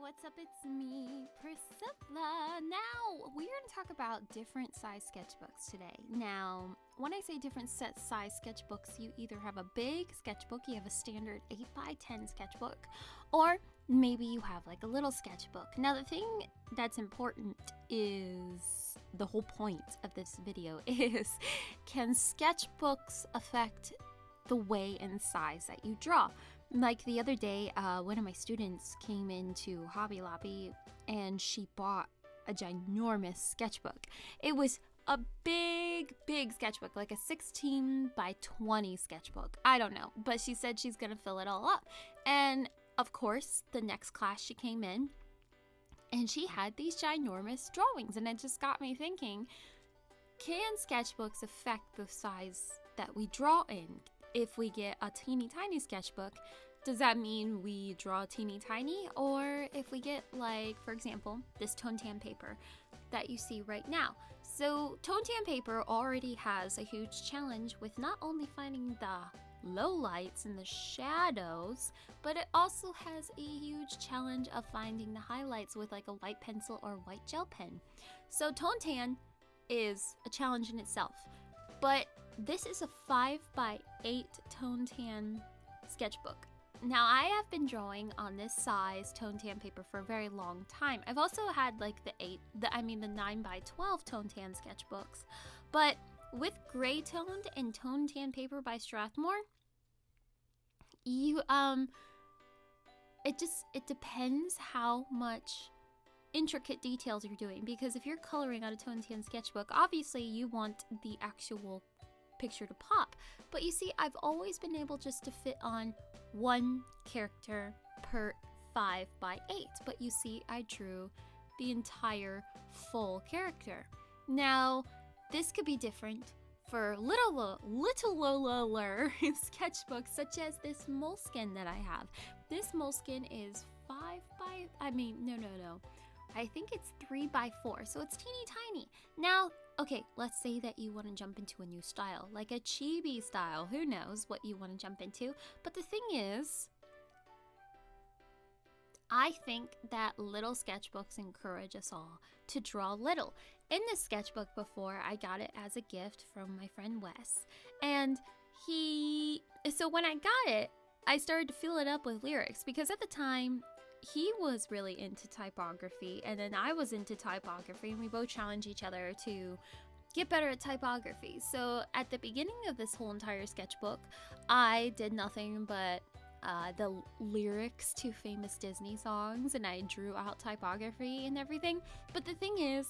what's up? It's me, Priscilla. Now, we're going to talk about different size sketchbooks today. Now, when I say different set size sketchbooks, you either have a big sketchbook, you have a standard 8 by 10 sketchbook, or maybe you have like a little sketchbook. Now, the thing that's important is the whole point of this video is can sketchbooks affect the way and size that you draw? Like the other day, uh, one of my students came into Hobby Lobby and she bought a ginormous sketchbook. It was a big, big sketchbook, like a 16 by 20 sketchbook. I don't know, but she said she's gonna fill it all up. And of course, the next class she came in and she had these ginormous drawings, and it just got me thinking can sketchbooks affect the size that we draw in? If we get a teeny tiny sketchbook, does that mean we draw teeny tiny? Or if we get, like, for example, this tone tan paper that you see right now. So, tone tan paper already has a huge challenge with not only finding the low lights and the shadows, but it also has a huge challenge of finding the highlights with like a white pencil or white gel pen. So, tone tan is a challenge in itself. But this is a 5 by 8 tone tan sketchbook. Now, I have been drawing on this size tone tan paper for a very long time. I've also had like the 8, the, I mean the 9 by 12 tone tan sketchbooks. But with gray toned and tone tan paper by Strathmore, you, um, it just, it depends how much intricate details you're doing because if you're coloring on a tone tan sketchbook, obviously you want the actual picture to pop. But you see, I've always been able just to fit on one character per 5 by 8 but you see I drew the entire full character. Now, this could be different for little little littler sketchbooks such as this Moleskine that I have. This Moleskine is 5 by I mean no no no. I think it's 3 by 4 so it's teeny tiny. Now Okay, let's say that you want to jump into a new style, like a chibi style. Who knows what you want to jump into? But the thing is, I think that little sketchbooks encourage us all to draw little. In this sketchbook before, I got it as a gift from my friend Wes. And he, so when I got it, I started to fill it up with lyrics because at the time he was really into typography and then I was into typography and we both challenged each other to get better at typography. So at the beginning of this whole entire sketchbook, I did nothing but uh, the lyrics to famous Disney songs and I drew out typography and everything. But the thing is,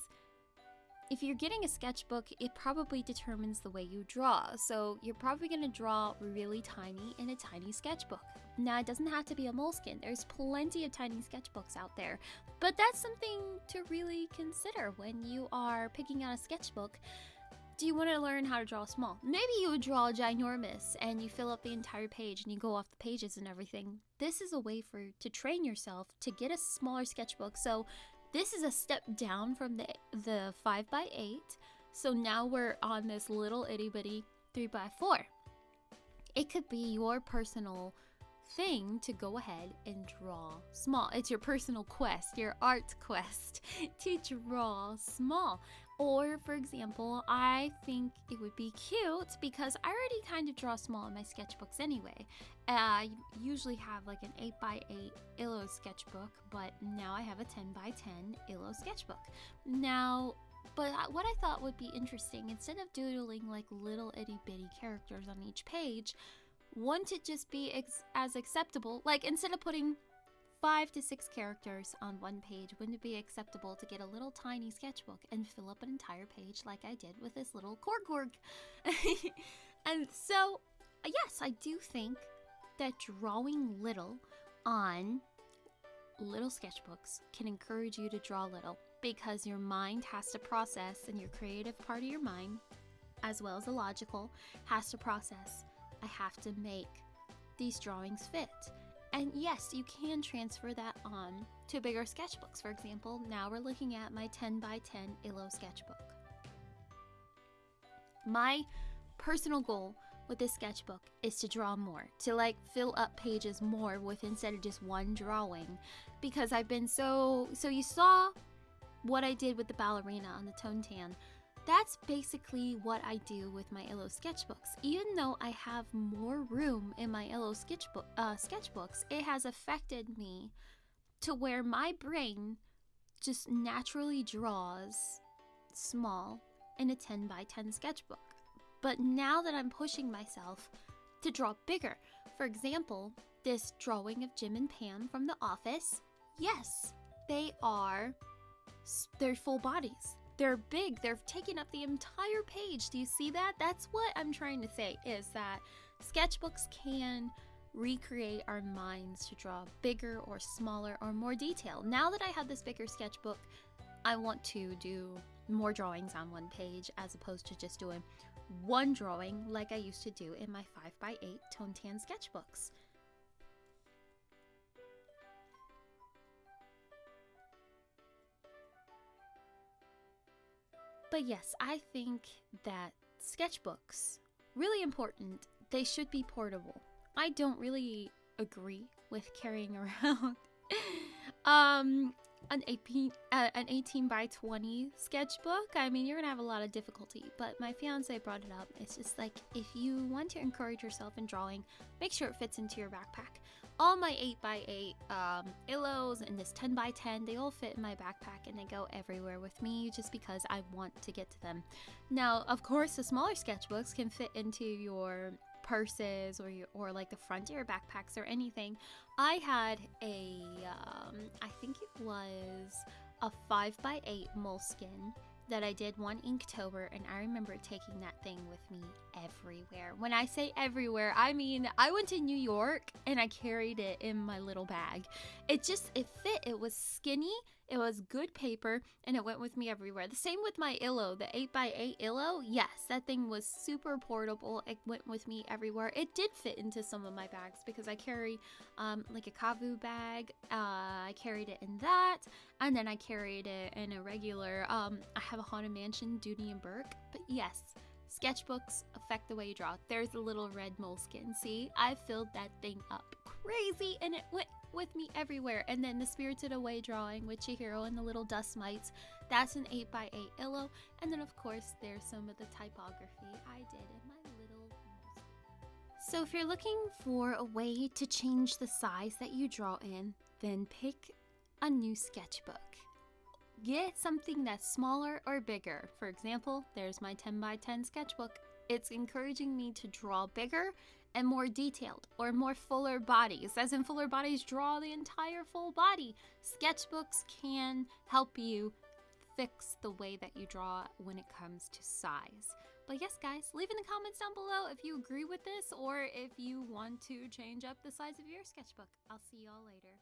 if you're getting a sketchbook, it probably determines the way you draw. So you're probably going to draw really tiny in a tiny sketchbook. Now, it doesn't have to be a Moleskine. There's plenty of tiny sketchbooks out there. But that's something to really consider when you are picking out a sketchbook. Do you want to learn how to draw small? Maybe you would draw ginormous and you fill up the entire page and you go off the pages and everything. This is a way for to train yourself to get a smaller sketchbook. So this is a step down from the the 5 by 8 so now we're on this little itty bitty 3 by 4 It could be your personal thing to go ahead and draw small. It's your personal quest, your art quest to draw small. Or, for example, I think it would be cute because I already kind of draw small in my sketchbooks anyway. Uh, I usually have like an 8 by 8 Illo sketchbook, but now I have a 10 by 10 Illo sketchbook. Now, but what I thought would be interesting, instead of doodling like little itty bitty characters on each page, wouldn't it just be as acceptable? Like, instead of putting five to six characters on one page, wouldn't it be acceptable to get a little tiny sketchbook and fill up an entire page like I did with this little Korg and so, yes, I do think that drawing little on little sketchbooks can encourage you to draw little because your mind has to process and your creative part of your mind, as well as the logical, has to process I have to make these drawings fit. And yes, you can transfer that on to bigger sketchbooks. For example, now we're looking at my 10 by 10 Illo sketchbook. My personal goal with this sketchbook is to draw more, to like fill up pages more with instead of just one drawing. Because I've been so so you saw what I did with the ballerina on the tone tan. That's basically what I do with my Illo sketchbooks. Even though I have more room in my Illo sketchbook uh, sketchbooks, it has affected me to where my brain just naturally draws small in a 10 by 10 sketchbook. But now that I'm pushing myself to draw bigger, for example, this drawing of Jim and Pam from The Office, yes, they are they're full bodies. They're big. They're taking up the entire page. Do you see that? That's what I'm trying to say is that sketchbooks can recreate our minds to draw bigger or smaller or more detail. Now that I have this bigger sketchbook, I want to do more drawings on one page as opposed to just doing one drawing like I used to do in my 5x8 tone tan sketchbooks. But yes, I think that sketchbooks, really important, they should be portable. I don't really agree with carrying around um an 18 uh, an 18 by 20 sketchbook. I mean you're gonna have a lot of difficulty but my fiance brought it up. It's just like if you want to encourage yourself in drawing make sure it fits into your backpack. All my 8 by 8 um, illos and this 10 by 10 they all fit in my backpack and they go everywhere with me just because i want to get to them. Now of course the smaller sketchbooks can fit into your purses or or like the front of your backpacks or anything. I had a um, I think it was a five by eight Moleskine that I did one Inktober, and I remember taking that thing with me everywhere. When I say everywhere, I mean I went to New York and I carried it in my little bag. It just it fit. It was skinny. It was good paper and it went with me everywhere. The same with my Illo, the 8x8 Illo. Yes, that thing was super portable. It went with me everywhere. It did fit into some of my bags because I carry um, like a Kavu bag. Uh, I carried it in that and then I carried it in a regular, um, I have a Haunted Mansion Dooney and Bourke, But yes, sketchbooks affect the way you draw. There's a little red Moleskine. See, I filled that thing up crazy and it went with me everywhere. And then the Spirited Away drawing with Chihiro and the little dust mites. That's an 8x8 Illo. And then, of course, there's some of the typography I did in my little. So, if you're looking for a way to change the size that you draw in, then pick a new sketchbook. Get something that's smaller or bigger. For example, there's my 10 by 10 sketchbook. It's encouraging me to draw bigger and more detailed or more fuller bodies. As in, fuller bodies draw the entire full body. Sketchbooks can help you fix the way that you draw when it comes to size. But yes, guys, leave in the comments down below if you agree with this or if you want to change up the size of your sketchbook. I'll see y'all later.